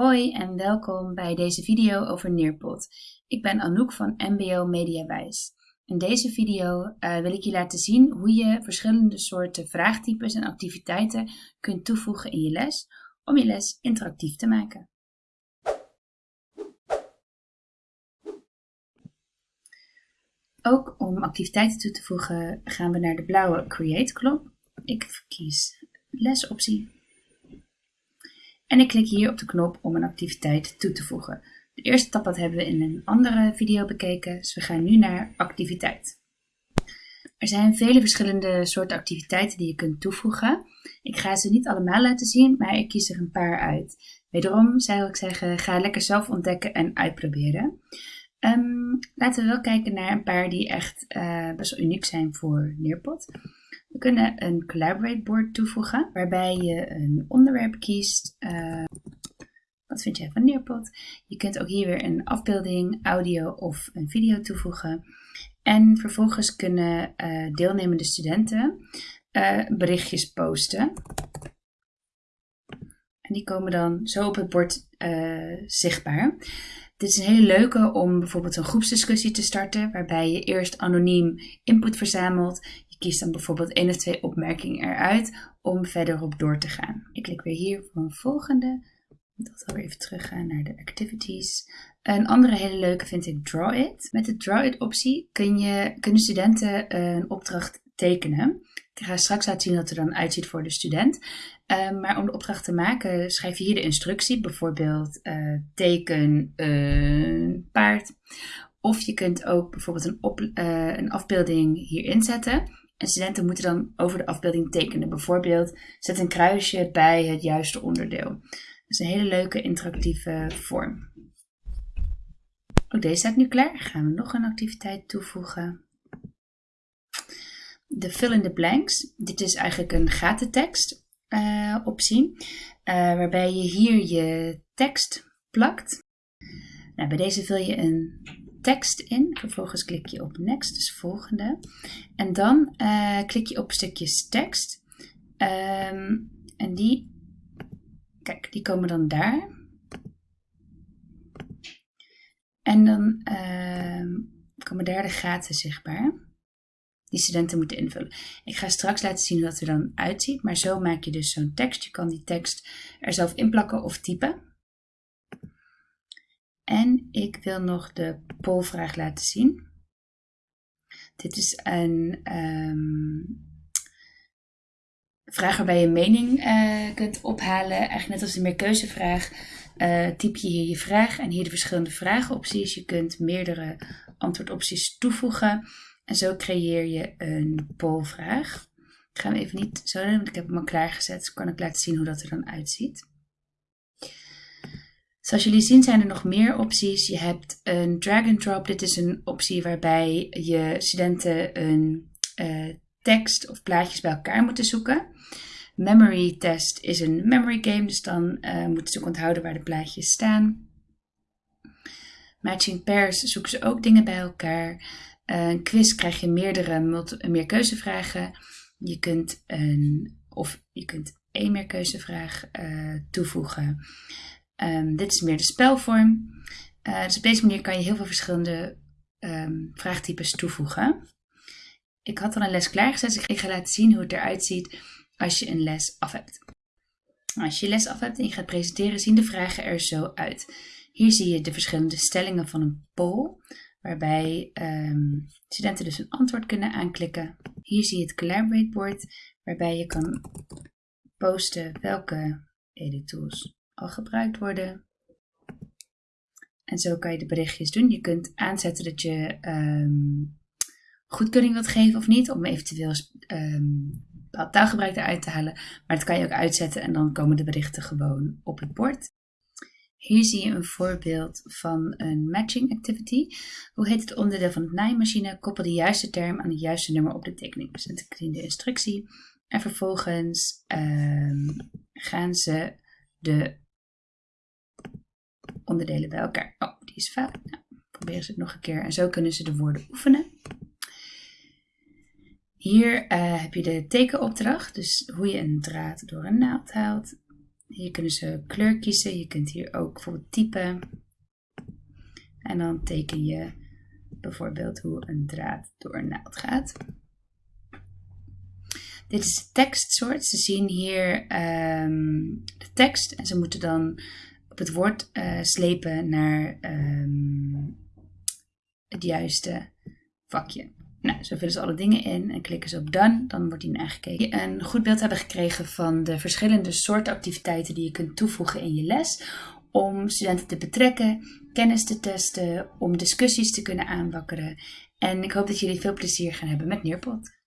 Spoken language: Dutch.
Hoi en welkom bij deze video over Nearpod. Ik ben Anouk van MBO Mediawijs. In deze video uh, wil ik je laten zien hoe je verschillende soorten vraagtypes en activiteiten kunt toevoegen in je les om je les interactief te maken. Ook om activiteiten toe te voegen gaan we naar de blauwe Create knop. Ik verkies lesoptie en ik klik hier op de knop om een activiteit toe te voegen. De eerste stap dat hebben we in een andere video bekeken, dus we gaan nu naar activiteit. Er zijn vele verschillende soorten activiteiten die je kunt toevoegen. Ik ga ze niet allemaal laten zien, maar ik kies er een paar uit. Wederom zou ik zeggen, ga lekker zelf ontdekken en uitproberen. Um, laten we wel kijken naar een paar die echt uh, best wel uniek zijn voor Nearpod. Kunnen een Collaborate board toevoegen, waarbij je een onderwerp kiest. Uh, wat vind jij van Nearpod? Je kunt ook hier weer een afbeelding, audio of een video toevoegen. En vervolgens kunnen uh, deelnemende studenten berichtjes posten. En die komen dan zo op het bord zichtbaar. Dit is een hele leuke om bijvoorbeeld een groepsdiscussie te starten, waarbij je eerst anoniem input verzamelt. Je kiest dan bijvoorbeeld één of twee opmerkingen eruit om verderop door te gaan. Ik klik weer hier voor een volgende. Dat alweer even teruggaan naar de activities. Een andere hele leuke vind ik Draw It. Met de Draw It optie kun je, kunnen studenten een opdracht tekenen. Ik ga straks laten zien het er dan uitziet voor de student. Ehm, maar om de opdracht te maken schrijf je hier de instructie, bijvoorbeeld uh, teken een paard. Of je kunt ook bijvoorbeeld een, uh, een afbeelding hier inzetten. En studenten moeten dan over de afbeelding tekenen. Bijvoorbeeld zet een kruisje bij het juiste onderdeel. Dat is een hele leuke interactieve vorm. Ook deze staat nu klaar. Gaan we nog een activiteit toevoegen de fill in the blanks. Dit is eigenlijk een gatentekst uh, optie, uh, waarbij je hier je tekst plakt. Nou, bij deze vul je een tekst in, vervolgens klik je op next, dus volgende. En dan uh, klik je op stukjes tekst. Um, en die, kijk, die komen dan daar. En dan ehm, komen daar de gaten zichtbaar die studenten moeten invullen. Ik ga straks laten zien hoe dat er dan uitziet, maar zo maak je dus zo'n tekst. Je kan die tekst er zelf inplakken of typen. En ik wil nog de polvraag laten zien. Dit is een um, vraag waarbij je mening uh, kunt ophalen. Eigenlijk net als de meerkeuzevraag uh, typ je hier je vraag en hier de verschillende vragenopties. Je kunt meerdere antwoordopties toevoegen. En zo creëer je een polvraag. Ik ga hem even niet zo doen, want ik heb hem al klaargezet. Dus kan ik laten zien hoe dat er dan uitziet. Zoals jullie zien zijn er nog meer opties. Je hebt een drag and drop. Dit is een optie waarbij je studenten een uh, tekst of plaatjes bij elkaar moeten zoeken. Memory test is een memory game, dus dan uh, moeten ze onthouden waar de plaatjes staan. Matching pairs zoeken ze ook dingen bij elkaar. Een quiz krijg je meerdere meerkeuzevragen. Je kunt een, of je kunt één meerkeuzevraag uh, toevoegen. Um, dit is meer de spelvorm. Uh, dus op deze manier kan je heel veel verschillende um, vraagtypes toevoegen. Ik had al een les klaargezet, dus ik ga laten zien hoe het eruit ziet als je een les af hebt. Als je les af hebt en je gaat presenteren, zien de vragen er zo uit. Hier zie je de verschillende stellingen van een poll waarbij um, studenten dus een antwoord kunnen aanklikken. Hier zie je het Collaborate board, waarbij je kan posten welke editools gebruikt worden. En zo kan je de berichtjes doen. Je kunt aanzetten dat je um, goedkeuring wilt geven of niet, om eventueel um, bepaald taalgebruik eruit te halen. Maar dat kan je ook uitzetten en dan komen de berichten gewoon op het bord. Hier zie je een voorbeeld van een matching activity. Hoe heet het onderdeel van het naaimachine? Koppel de juiste term aan het juiste nummer op de tekening. Dus zie de instructie. En vervolgens um, gaan ze de onderdelen bij elkaar. Oh, die is fout. Nou, proberen ze het nog een keer. En zo kunnen ze de woorden oefenen. Hier uh, heb je de tekenopdracht. Dus hoe je een draad door een naald haalt. Hier kunnen ze kleur kiezen. Je kunt hier ook bijvoorbeeld typen. En dan teken je bijvoorbeeld hoe een draad door een naald gaat. Dit is de tekstsoort. Ze zien hier ehm, de tekst en ze moeten dan het woord uh, slepen naar ehm, het juiste vakje. Nou, zo vullen ze alle dingen in en klikken ze op Done. Dan wordt die aangekeken. Een goed beeld hebben gekregen van de verschillende soorten activiteiten die je kunt toevoegen in je les. Om studenten te betrekken, kennis te testen, om discussies te kunnen aanwakkeren. En ik hoop dat jullie veel plezier gaan hebben met Neerpot.